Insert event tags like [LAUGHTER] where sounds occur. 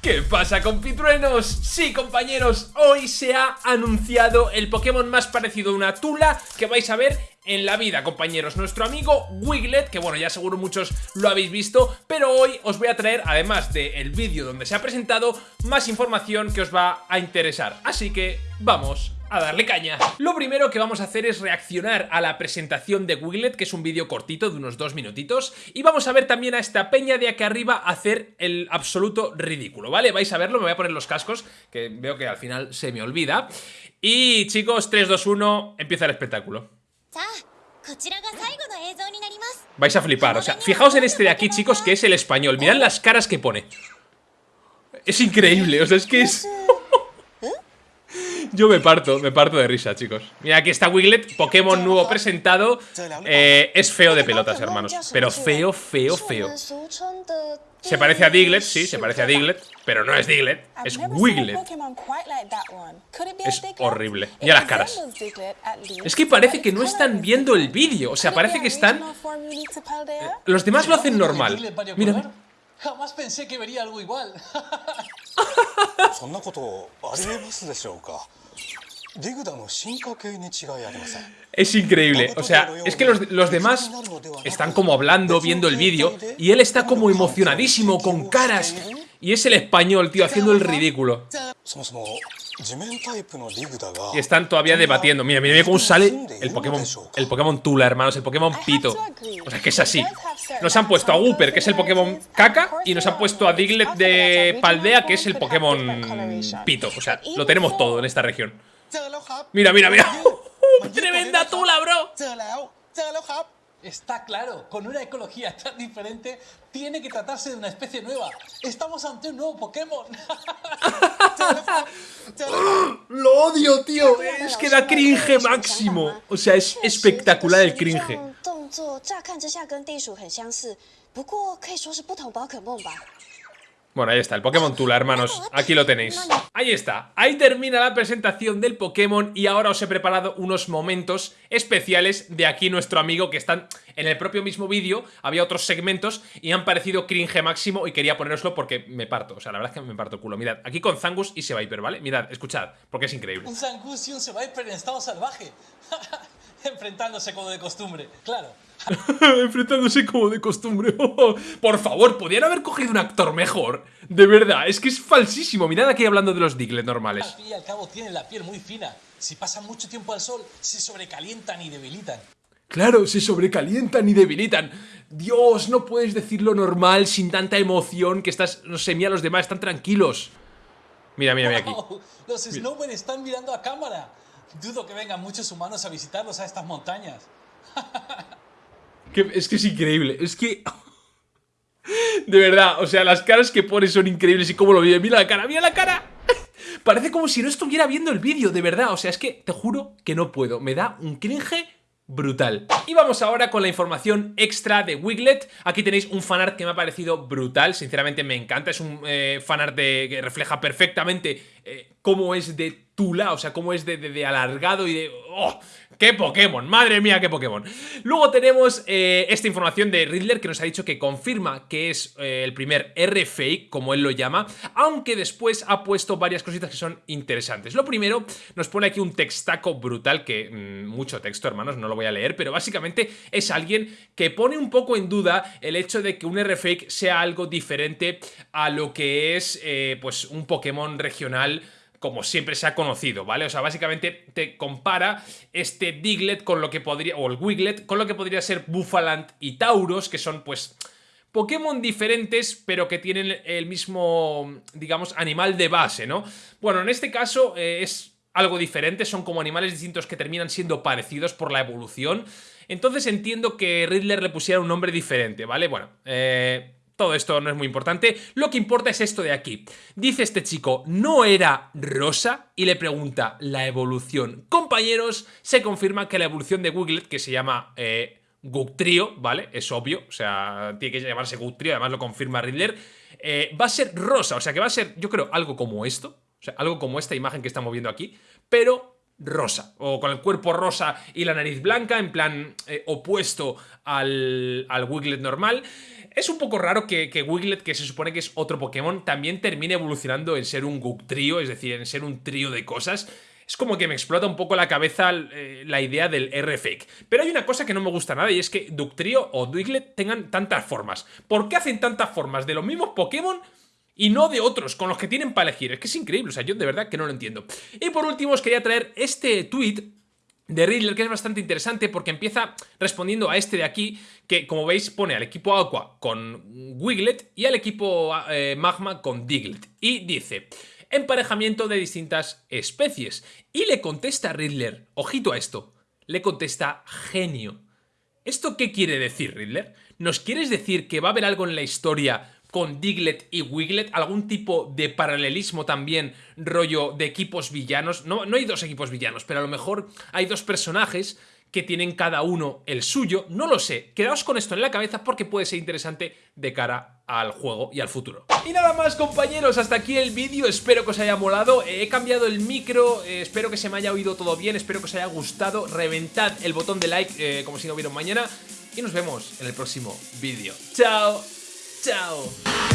¿Qué pasa compitruenos? Sí compañeros, hoy se ha anunciado el Pokémon más parecido a una tula que vais a ver en la vida compañeros Nuestro amigo Wiglet, que bueno ya seguro muchos lo habéis visto Pero hoy os voy a traer, además del vídeo donde se ha presentado Más información que os va a interesar Así que vamos a darle caña. Lo primero que vamos a hacer es reaccionar a la presentación de Wiglet, que es un vídeo cortito de unos dos minutitos, y vamos a ver también a esta peña de aquí arriba hacer el absoluto ridículo, ¿vale? Vais a verlo, me voy a poner los cascos, que veo que al final se me olvida. Y chicos, 3, 2, 1, empieza el espectáculo. Vais a flipar, o sea, fijaos en este de aquí, chicos, que es el español. Mirad las caras que pone. Es increíble, o sea, es que es... [LAUGHS] Yo me parto, me parto de risa, chicos. Mira, aquí está Wiglet, Pokémon nuevo presentado. Eh, es feo de pelotas, hermanos. Pero feo, feo, feo. Se parece a Diglett, sí, se parece a Diglett, pero no es Diglett, es Wiglet. Es horrible. Mira las caras. Es que parece que no están viendo el vídeo, o sea, parece que están... Eh, los demás lo hacen normal. Mira, mira. Jamás pensé que vería algo igual. [LAUGHS] Es increíble, o sea, es que los, los, demás están como hablando, viendo el vídeo Y él está como emocionadísimo, con caras Y es el español, tío, haciendo el ridículo. Y están todavía debatiendo. Mira, mira, mira cómo sale el Pokémon, el Pokémon Tula, hermanos, el Pokémon Pito. O sea, que es así. Nos han puesto a Wooper, que es el Pokémon Caca, y nos han puesto a Diglett de Paldea, que es el Pokémon Pito. O sea, lo tenemos todo en esta región. Mira, mira, mira. [LAUGHS] ¡Tremenda Tula, bro! Está claro, con una ecología tan diferente, tiene que tratarse de una especie nueva. Estamos ante un nuevo Pokémon. Lo odio, tío. Es que da cringe máximo. O sea, es espectacular el cringe. Bueno, ahí está, el Pokémon Tula, hermanos. Aquí lo tenéis. Ahí está. Ahí termina la presentación del Pokémon y ahora os he preparado unos momentos especiales de aquí nuestro amigo que están en el propio mismo vídeo. Había otros segmentos y han parecido cringe máximo y quería poneroslo porque me parto. O sea, la verdad es que me parto culo. Mirad, aquí con Zangus y Seviper, ¿vale? Mirad, escuchad, porque es increíble. Un Zangus y un Seviper en estado salvaje. [LAUGHS] Enfrentándose como de costumbre, claro. [LAUGHS] Enfrentándose como de costumbre. [LAUGHS] por favor, podrían haber cogido un actor mejor. De verdad, es que es falsísimo. Mirad aquí hablando de los Diglett normales. Al fin y al cabo tienen la piel muy fina. Si pasan mucho tiempo al sol, se sobrecalientan y debilitan. Claro, se sobrecalientan y debilitan. Dios, no puedes decirlo normal sin tanta emoción que estás, no sé, mira los demás, están tranquilos. Mira, mira, mira aquí. los Snowmen están mirando a cámara. Dudo que vengan muchos humanos a visitarlos a estas montañas. [LAUGHS] es que es increíble, es que... [LAUGHS] De verdad, o sea, las caras que pone son increíbles y cómo lo vive. Mira la cara, mira la cara. [LAUGHS] Parece como si no estuviera viendo el vídeo, de verdad. O sea, es que te juro que no puedo. Me da un cringe brutal. Y vamos ahora con la información extra de Wiglet. Aquí tenéis un fanart que me ha parecido brutal, sinceramente me encanta. Es un eh, fanart que refleja perfectamente eh, cómo es de Tula, o sea, cómo es de, alargado y de... ¡Oh! ¡Qué Pokémon! ¡Madre mía, qué Pokémon! Luego tenemos eh, esta información de Riddler que nos ha dicho que confirma que es eh, el primer R-Fake, como él lo llama, aunque después ha puesto varias cositas que son interesantes. Lo primero, nos pone aquí un textaco brutal, que mm, mucho texto, hermanos, no lo voy a leer, pero básicamente es alguien que pone un poco en duda el hecho de que un R-Fake sea algo diferente a lo que es, eh, pues, un Pokémon regional como siempre se ha conocido, ¿vale? O sea, básicamente te compara este Diglett con lo que podría, o el Wiglet, con lo que podría ser Buffalant y Tauros, que son, pues, Pokémon diferentes, pero que tienen el mismo, digamos, animal de base, ¿no? Bueno, en este caso eh, es algo diferente, son como animales distintos que terminan siendo parecidos por la evolución. Entonces entiendo que Riddler le pusiera un nombre diferente, ¿vale? Bueno, eh todo esto no es muy importante, lo que importa es esto de aquí. Dice este chico, ¿no era rosa? Y le pregunta, la evolución. Compañeros, se confirma que la evolución de Wiglet, que se llama... Eh, ¿vale? Es obvio, o sea, tiene que llamarse Guctrio, además lo confirma Riddler, eh, va a ser rosa, o sea que va a ser, yo creo, algo como esto, o sea, algo como esta imagen que estamos viendo aquí, pero rosa, o con el cuerpo rosa y la nariz blanca, en plan eh, opuesto al, al Wiglet normal. Es un poco raro que, que, Wiglet, que se supone que es otro Pokémon, también termine evolucionando en ser un Goop trío, es decir, en ser un trío de cosas. Es como que me explota un poco la cabeza eh, la idea del R-Fake. Pero hay una cosa que no me gusta nada y es que Ductrio o Wiglet tengan tantas formas. ¿Por qué hacen tantas formas de los mismos Pokémon y no de otros con los que tienen para elegir? Es que es increíble, o sea, yo de verdad que no lo entiendo. Y por último os quería traer este tweet de Riddler, que es bastante interesante porque empieza respondiendo a este de aquí, que como veis pone al equipo Aqua con Wiglet y al equipo eh, Magma con Diglett. Y dice, emparejamiento de distintas especies. Y le contesta Riddler, ojito a esto, le contesta genio. ¿Esto qué quiere decir, Riddler? ¿Nos quieres decir que va a haber algo en la historia con Diglett y Wiglet, algún tipo de paralelismo también, rollo de equipos villanos. No, no hay dos equipos villanos, pero a lo mejor hay dos personajes que tienen cada uno el suyo, no lo sé, quedaos con esto en la cabeza porque puede ser interesante de cara al juego y al futuro. Y nada más compañeros, hasta aquí el vídeo, espero que os haya molado, he cambiado el micro, eh, espero que se me haya oído todo bien, espero que os haya gustado, reventad el botón de like eh, como si no vieron mañana y nos vemos en el próximo vídeo. ¡Chao! ¡Chao!